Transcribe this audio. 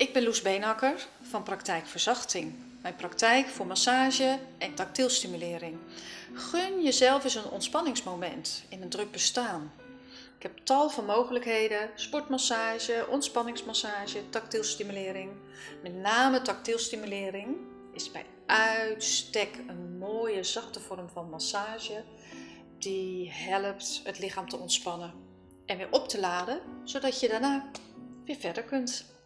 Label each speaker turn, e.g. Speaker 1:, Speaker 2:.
Speaker 1: Ik ben Loes Beenakker van Praktijk Verzachting. Mijn praktijk voor massage en tactielstimulering. Gun jezelf eens een ontspanningsmoment in een druk bestaan. Ik heb tal van mogelijkheden: sportmassage, ontspanningsmassage, tactielstimulering. Met name tactielstimulering is bij uitstek een mooie zachte vorm van massage die helpt het lichaam te ontspannen en weer op te laden, zodat je daarna weer verder kunt.